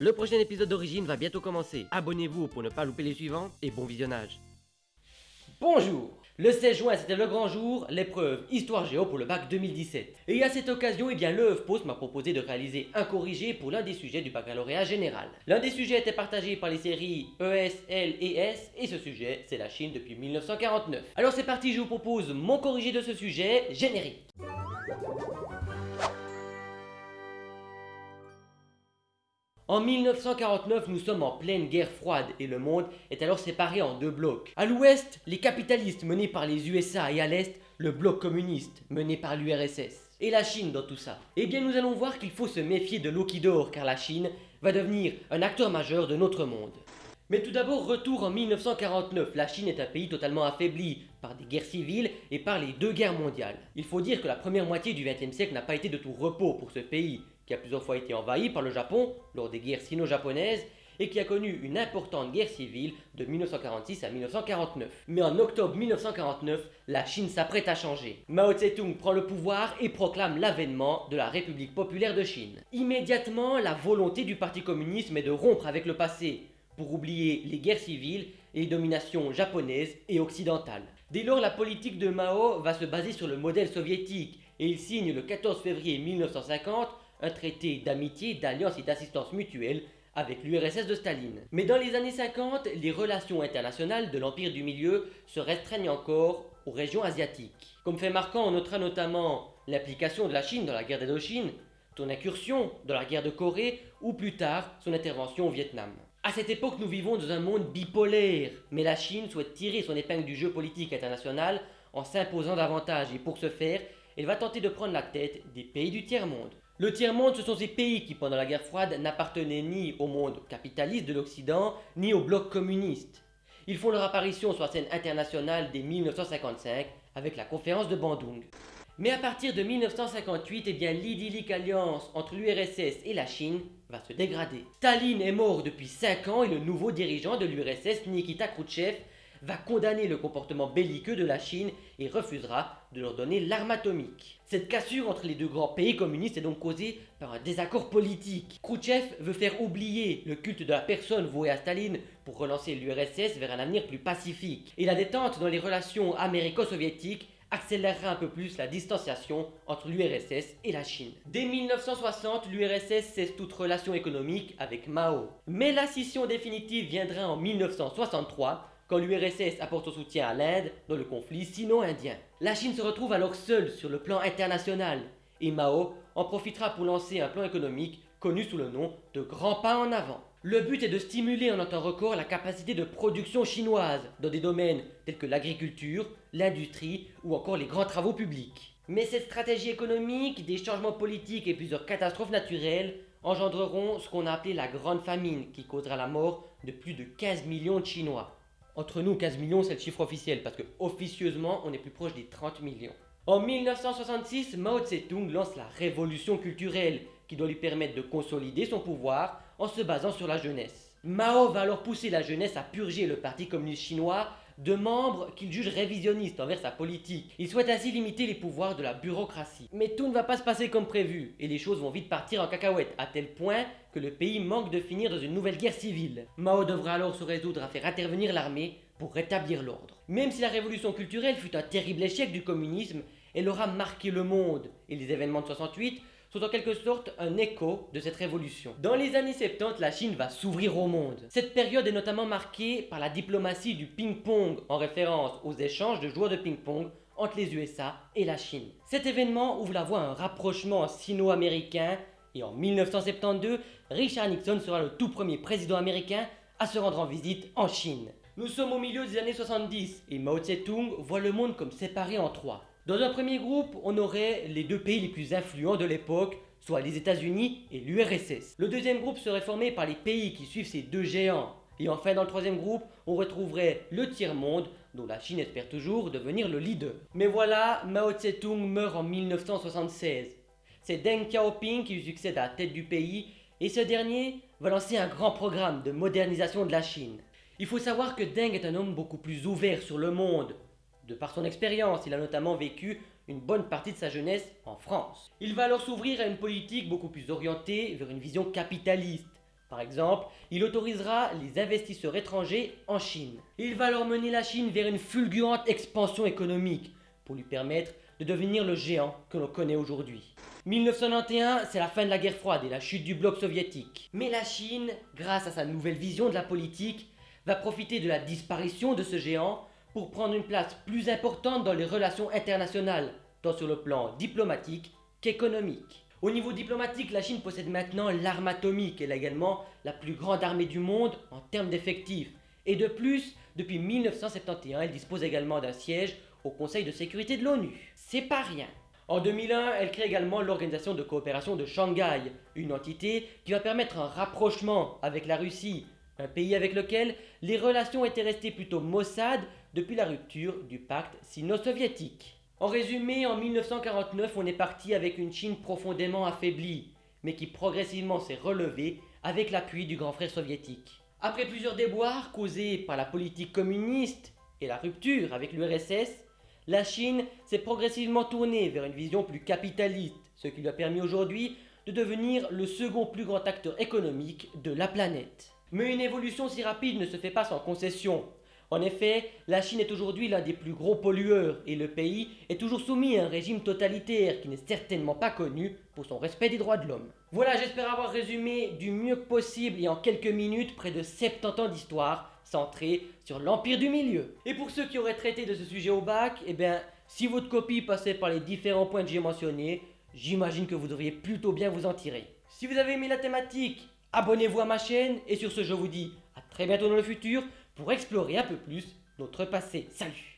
Le prochain épisode d'Origine va bientôt commencer. Abonnez-vous pour ne pas louper les suivants et bon visionnage. Bonjour Le 16 juin, c'était le grand jour, l'épreuve Histoire Géo pour le bac 2017. Et à cette occasion, eh bien, le Post m'a proposé de réaliser un corrigé pour l'un des sujets du baccalauréat général. L'un des sujets était partagé par les séries ES, L et S, et ce sujet, c'est la Chine depuis 1949. Alors c'est parti, je vous propose mon corrigé de ce sujet, générique. En 1949, nous sommes en pleine guerre froide et le monde est alors séparé en deux blocs. À l'ouest, les capitalistes menés par les USA et à l'est, le bloc communiste mené par l'URSS. Et la Chine dans tout ça Eh bien nous allons voir qu'il faut se méfier de l'eau qui dort car la Chine va devenir un acteur majeur de notre monde. Mais tout d'abord, retour en 1949. La Chine est un pays totalement affaibli par des guerres civiles et par les deux guerres mondiales. Il faut dire que la première moitié du XXe siècle n'a pas été de tout repos pour ce pays, qui a plusieurs fois été envahi par le Japon lors des guerres sino-japonaises et qui a connu une importante guerre civile de 1946 à 1949. Mais en octobre 1949, la Chine s'apprête à changer. Mao Tse-tung prend le pouvoir et proclame l'avènement de la République populaire de Chine. Immédiatement, la volonté du Parti communiste est de rompre avec le passé pour oublier les guerres civiles et les dominations japonaises et occidentales. Dès lors, la politique de Mao va se baser sur le modèle soviétique et il signe le 14 février 1950 un traité d'amitié, d'alliance et d'assistance mutuelle avec l'URSS de Staline. Mais dans les années 50, les relations internationales de l'Empire du Milieu se restreignent encore aux régions asiatiques. Comme fait marquant, on notera notamment l'implication de la Chine dans la guerre d'Indochine, son incursion dans la guerre de Corée ou plus tard son intervention au Vietnam. À cette époque, nous vivons dans un monde bipolaire, mais la Chine souhaite tirer son épingle du jeu politique international en s'imposant davantage et pour ce faire, elle va tenter de prendre la tête des pays du tiers-monde. Le tiers-monde, ce sont ces pays qui, pendant la guerre froide, n'appartenaient ni au monde capitaliste de l'Occident, ni au bloc communiste. Ils font leur apparition sur la scène internationale dès 1955 avec la conférence de Bandung. Mais à partir de 1958, eh l'idyllique alliance entre l'URSS et la Chine va se dégrader. Staline est mort depuis 5 ans et le nouveau dirigeant de l'URSS, Nikita Khrouchtchev, va condamner le comportement belliqueux de la Chine et refusera de leur donner l'arme atomique. Cette cassure entre les deux grands pays communistes est donc causée par un désaccord politique. Khrouchtchev veut faire oublier le culte de la personne vouée à Staline pour relancer l'URSS vers un avenir plus pacifique. Et la détente dans les relations américo-soviétiques accélérera un peu plus la distanciation entre l'URSS et la Chine. Dès 1960, l'URSS cesse toute relation économique avec Mao. Mais la scission définitive viendra en 1963 quand l'URSS apporte son soutien à l'Inde dans le conflit sino-indien. La Chine se retrouve alors seule sur le plan international et Mao en profitera pour lancer un plan économique connu sous le nom de Grand Pas en avant. Le but est de stimuler en un temps record la capacité de production chinoise dans des domaines tels que l'agriculture, l'industrie ou encore les grands travaux publics. Mais cette stratégie économique, des changements politiques et plusieurs catastrophes naturelles engendreront ce qu'on a appelé la Grande Famine qui causera la mort de plus de 15 millions de Chinois. Entre nous, 15 millions c'est le chiffre officiel parce que officieusement on est plus proche des 30 millions. En 1966, Mao Tse-tung lance la révolution culturelle qui doit lui permettre de consolider son pouvoir en se basant sur la jeunesse. Mao va alors pousser la jeunesse à purger le Parti communiste chinois de membres qu'il juge révisionnistes envers sa politique. Il souhaite ainsi limiter les pouvoirs de la bureaucratie. Mais tout ne va pas se passer comme prévu, et les choses vont vite partir en cacahuète, à tel point que le pays manque de finir dans une nouvelle guerre civile. Mao devra alors se résoudre à faire intervenir l'armée pour rétablir l'ordre. Même si la révolution culturelle fut un terrible échec du communisme, elle aura marqué le monde, et les événements de 68 sont en quelque sorte un écho de cette révolution. Dans les années 70, la Chine va s'ouvrir au monde. Cette période est notamment marquée par la diplomatie du ping-pong en référence aux échanges de joueurs de ping-pong entre les USA et la Chine. Cet événement ouvre la voie à un rapprochement sino-américain et en 1972, Richard Nixon sera le tout premier président américain à se rendre en visite en Chine. Nous sommes au milieu des années 70 et Mao Tse-tung voit le monde comme séparé en trois. Dans un premier groupe, on aurait les deux pays les plus influents de l'époque, soit les États-Unis et l'URSS. Le deuxième groupe serait formé par les pays qui suivent ces deux géants. Et enfin, dans le troisième groupe, on retrouverait le tiers-monde, dont la Chine espère toujours devenir le leader. Mais voilà, Mao Tse-tung meurt en 1976. C'est Deng Xiaoping qui lui succède à la tête du pays, et ce dernier va lancer un grand programme de modernisation de la Chine. Il faut savoir que Deng est un homme beaucoup plus ouvert sur le monde, de par son expérience, il a notamment vécu une bonne partie de sa jeunesse en France. Il va alors s'ouvrir à une politique beaucoup plus orientée vers une vision capitaliste, Par exemple, il autorisera les investisseurs étrangers en Chine. Il va alors mener la Chine vers une fulgurante expansion économique pour lui permettre de devenir le géant que l'on connaît aujourd'hui. 1991, c'est la fin de la guerre froide et la chute du bloc soviétique. Mais la Chine, grâce à sa nouvelle vision de la politique, va profiter de la disparition de ce géant pour prendre une place plus importante dans les relations internationales, tant sur le plan diplomatique qu'économique. Au niveau diplomatique, la Chine possède maintenant l'arme atomique. Elle a également la plus grande armée du monde en termes d'effectifs. Et de plus, depuis 1971, elle dispose également d'un siège au Conseil de sécurité de l'ONU. C'est pas rien. En 2001, elle crée également l'Organisation de coopération de Shanghai, une entité qui va permettre un rapprochement avec la Russie, un pays avec lequel les relations étaient restées plutôt maussades depuis la rupture du pacte sino-soviétique. En résumé, en 1949, on est parti avec une Chine profondément affaiblie, mais qui progressivement s'est relevée avec l'appui du grand frère soviétique. Après plusieurs déboires causés par la politique communiste et la rupture avec l'URSS, la Chine s'est progressivement tournée vers une vision plus capitaliste, ce qui lui a permis aujourd'hui de devenir le second plus grand acteur économique de la planète. Mais une évolution si rapide ne se fait pas sans concession. En effet, la Chine est aujourd'hui l'un des plus gros pollueurs et le pays est toujours soumis à un régime totalitaire qui n'est certainement pas connu pour son respect des droits de l'homme. Voilà, j'espère avoir résumé du mieux que possible et en quelques minutes près de 70 ans d'histoire centrée sur l'Empire du Milieu. Et pour ceux qui auraient traité de ce sujet au bac, eh bien, si votre copie passait par les différents points que j'ai mentionnés, j'imagine que vous devriez plutôt bien vous en tirer. Si vous avez aimé la thématique, abonnez-vous à ma chaîne et sur ce je vous dis à très bientôt dans le futur pour explorer un peu plus notre passé. Salut